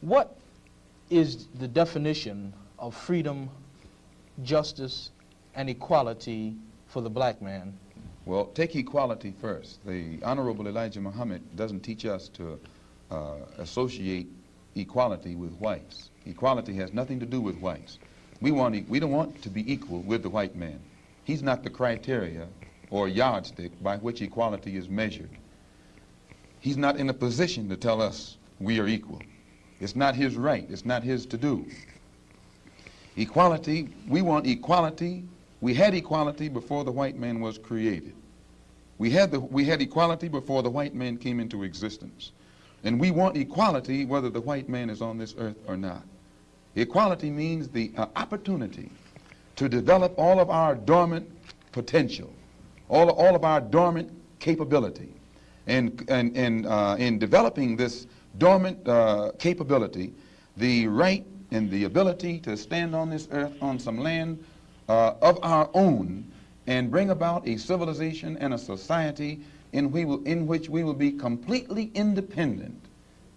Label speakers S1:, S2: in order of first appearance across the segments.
S1: What is the definition of freedom, justice, and equality for the black man?
S2: Well, take equality first. The Honorable Elijah Muhammad doesn't teach us to uh, associate equality with whites. Equality has nothing to do with whites. We, want e we don't want to be equal with the white man. He's not the criteria or yardstick by which equality is measured. He's not in a position to tell us we are equal. It's not his right. It's not his to do. Equality, we want equality. We had equality before the white man was created. We had, the, we had equality before the white man came into existence. And we want equality whether the white man is on this earth or not. Equality means the uh, opportunity to develop all of our dormant potential, all, all of our dormant capability. And, and, and uh, in developing this dormant uh, capability, the right and the ability to stand on this earth on some land uh, of our own and bring about a civilization and a society in, we will, in which we will be completely independent,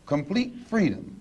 S2: complete freedom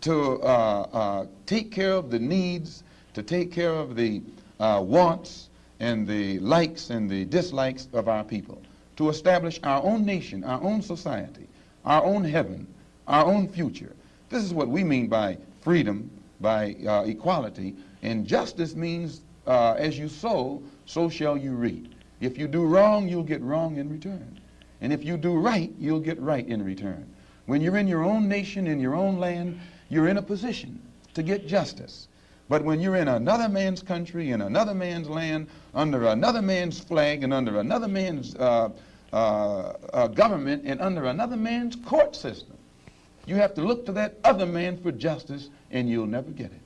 S2: to uh, uh, take care of the needs, to take care of the uh, wants and the likes and the dislikes of our people, to establish our own nation, our own society, our own heaven, our own future. This is what we mean by freedom, by uh, equality, and justice means uh, as you sow, so shall you reap. If you do wrong, you'll get wrong in return. And if you do right, you'll get right in return. When you're in your own nation, in your own land, you're in a position to get justice. But when you're in another man's country, in another man's land, under another man's flag, and under another man's uh, uh, uh, government, and under another man's court system, you have to look to that other man for justice, and you'll never get it.